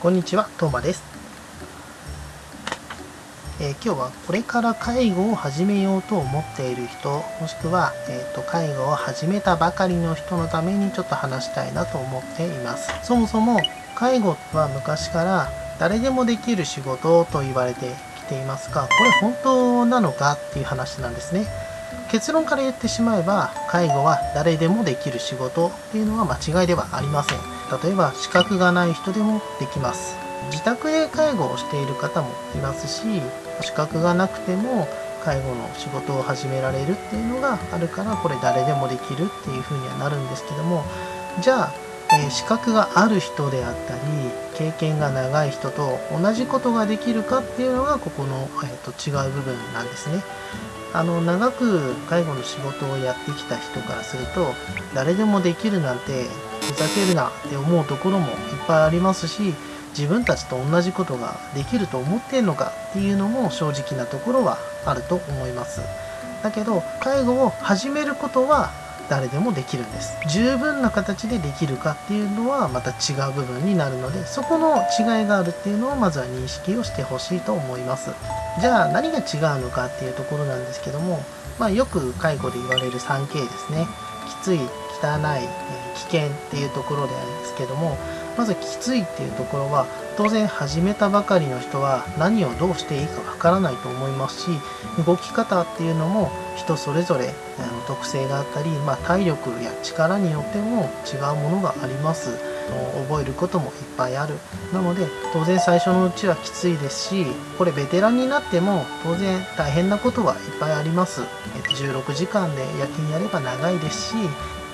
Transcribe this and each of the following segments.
こんにちは、トーマです、えー、今日はこれから介護を始めようと思っている人、もしくは、えーと、介護を始めたばかりの人のためにちょっと話したいなと思っています。そもそも介護は昔から誰でもできる仕事と言われてきていますが、これ本当なのかっていう話なんですね。結論から言ってしまえば介護は誰でもできる仕事っていうのは間違いではありません。例えば資格がない人でもできます。自宅で介護をしている方もいますし資格がなくても介護の仕事を始められるっていうのがあるからこれ誰でもできるっていうふうにはなるんですけどもじゃあ、えー、資格がある人であったり経験が長い人と同じことができるかっていうのがここの、えーと違う部分なんですね。あの長く介護の仕事をやってきた人からすると誰でもできるなんてふざけるなって思うところもいっぱいありますし自分たちと同じことができると思ってんのかっていうのも正直なところはあると思います。だけど介護を始めることは誰でもできるんです。十分な形でできるかっていうのはまた違う部分になるのでそこの違いがあるっていうのをまずは認識をしてほしいと思います。じゃあ何が違うのかっていうところなんですけども、まあ、よく介護で言われる 3K ですね。きつい汚い危険っていうところであるんですけどもまずきついっていうところは当然始めたばかりの人は何をどうしていいかわからないと思いますし動き方っていうのも人それぞれ特性があったり、まあ、体力や力によっても違うものがあります。覚えることもいっぱいある。なので当然最初のうちはきついですしこれベテランになっても当然大変なことはいっぱいあります、16時間で夜勤やれば長いですし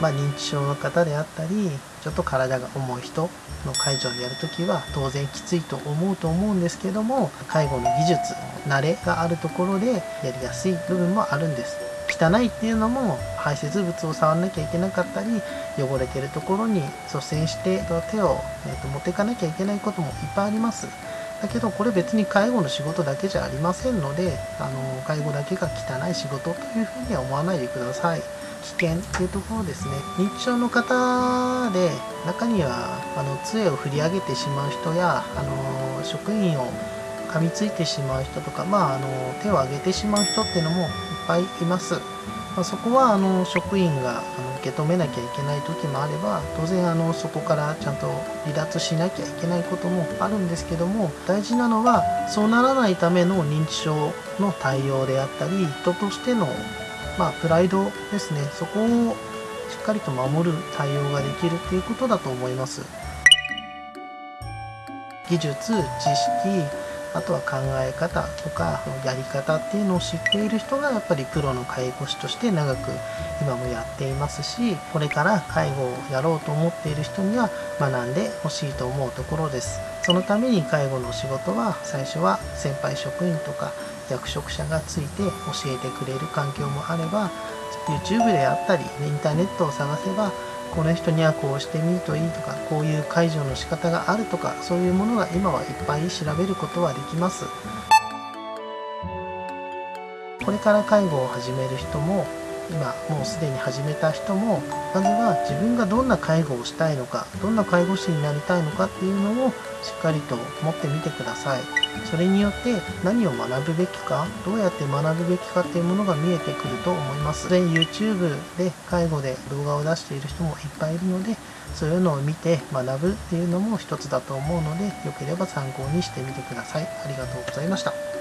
まあ、認知症の方であったりちょっと体が重い人の介助でやるときは当然きついと思うと思うんですけども介護の技術慣れがあるところでやりやすい部分もあるんです。汚いっていうのも排泄物を触らなきゃいけなかったり汚れてるところに率先して手を、えー、と持っていかなきゃいけないこともいっぱいあります。だけどこれ別に介護の仕事だけじゃありませんのであの介護だけが汚い仕事というふうには思わないでください。危険っていうところですね。認知症の方で中にはあの杖を振り上げてしまう人やあの職員を噛みついてしまう人とか、まあ、あの手を挙げてしまう人っていうのもいっぱいいます、まあ、そこはあの職員があの受け止めなきゃいけない時もあれば当然あのそこからちゃんと離脱しなきゃいけないこともあるんですけども大事なのはそうならないための認知症の対応であったり人としてのまあ、プライドですね。そこをしっかりと守る対応ができるっていうことだと思います。技術知識あとは考え方とかやり方っていうのを知っている人がやっぱりプロの介護士として長く今もやっていますしこれから介護をやろうと思っている人には学んでほしいと思うところです。そのために介護の仕事は最初は先輩職員とか役職者がついて教えてくれる環境もあれば YouTube であったりインターネットを探せばこの人にはこうしてみるといいとかこういう介助の仕方があるとかそういうものが今はいっぱい調べることはできます。これから介護を始める人も今もうすでに始めた人もまずは自分がどんな介護をしたいのかどんな介護士になりたいのかっていうのをしっかりと持ってみてください。それによって何を学ぶべきかどうやって学ぶべきかっていうものが見えてくると思います。で YouTube で介護で動画を出している人もいっぱいいるのでそういうのを見て学ぶっていうのも一つだと思うのでよければ参考にしてみてください。ありがとうございました。